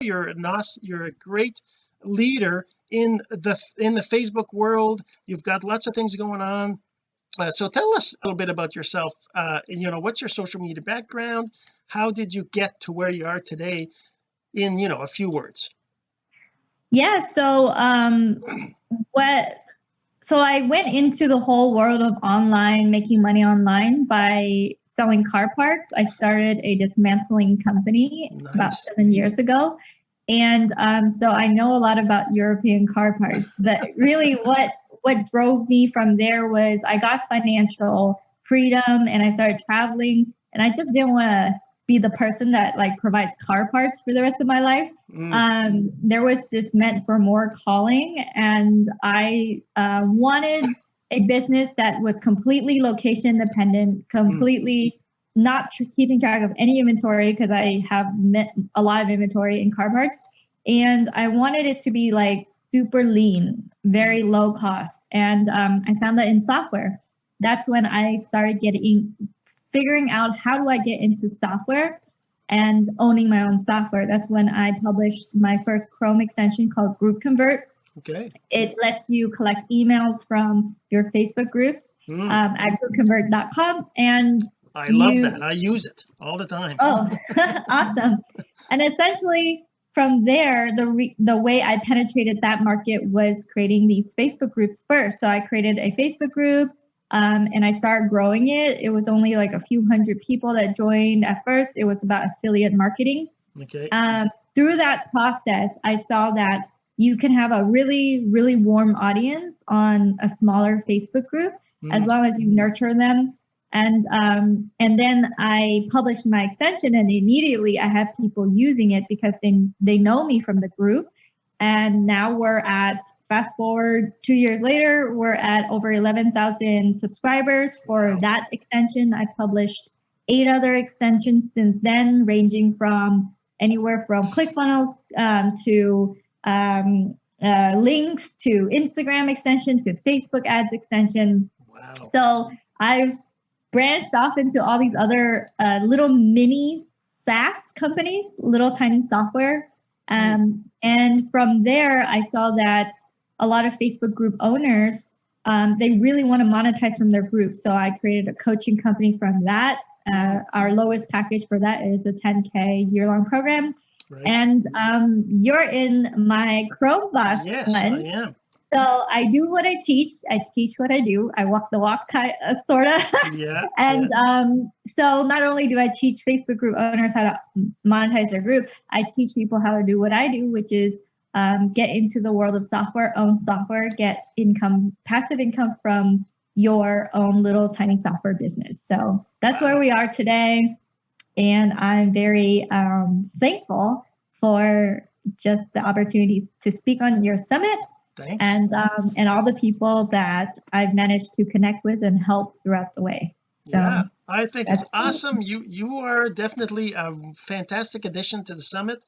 you're not you're a great leader in the in the Facebook world. You've got lots of things going on. Uh, so tell us a little bit about yourself uh you know what's your social media background? How did you get to where you are today in you know a few words? Yeah so um what so I went into the whole world of online making money online by selling car parts I started a dismantling company nice. about seven years ago and um, so I know a lot about European car parts but really what what drove me from there was I got financial freedom and I started traveling and I just didn't want to be the person that like provides car parts for the rest of my life. Mm. Um, there was this meant for more calling, and I uh, wanted a business that was completely location dependent, completely mm. not tr- keeping track of any inventory because I have met a lot of inventory in car parts, and I wanted it to be like super lean, very mm. low cost, and um, I found that in software. That's when I started getting figuring out how do I get into software and owning my own software. That's when I published my first Chrome extension called Group Convert. Okay. It lets you collect emails from your Facebook groups mm. um, at groupconvert.com. And I you, love that. I use it all the time. Oh, awesome. And essentially, from there, the re- the way I penetrated that market was creating these Facebook groups first. So I created a Facebook group um, and I started growing it. It was only like a few hundred people that joined at first. It was about affiliate marketing. Okay. Um, through that process, I saw that you can have a really, really warm audience on a smaller Facebook group mm. as long as you nurture them. And um, and then I published my extension, and immediately I have people using it because they they know me from the group. And now we're at fast forward two years later, we're at over 11,000 subscribers for wow. that extension. I've published eight other extensions since then, ranging from anywhere from ClickFunnels um, to um, uh, links to Instagram extension to Facebook ads extension. Wow. So I've branched off into all these other uh, little mini SaaS companies, little tiny software. Um, and from there, I saw that a lot of Facebook group owners, um, they really want to monetize from their group. So I created a coaching company from that. Uh, our lowest package for that is a 10K year long program. Right. And um, you're in my Chrome box. Yes, one. I am. So I do what I teach. I teach what I do. I walk the walk, kind of, sort of. Yeah. and yeah. Um, so not only do I teach Facebook group owners how to monetize their group, I teach people how to do what I do, which is um, get into the world of software, own software, get income, passive income from your own little tiny software business. So that's where we are today. And I'm very um, thankful for just the opportunities to speak on your summit Thanks. and um, and all the people that I've managed to connect with and help throughout the way. So yeah, I think it's awesome. You you are definitely a fantastic addition to the summit.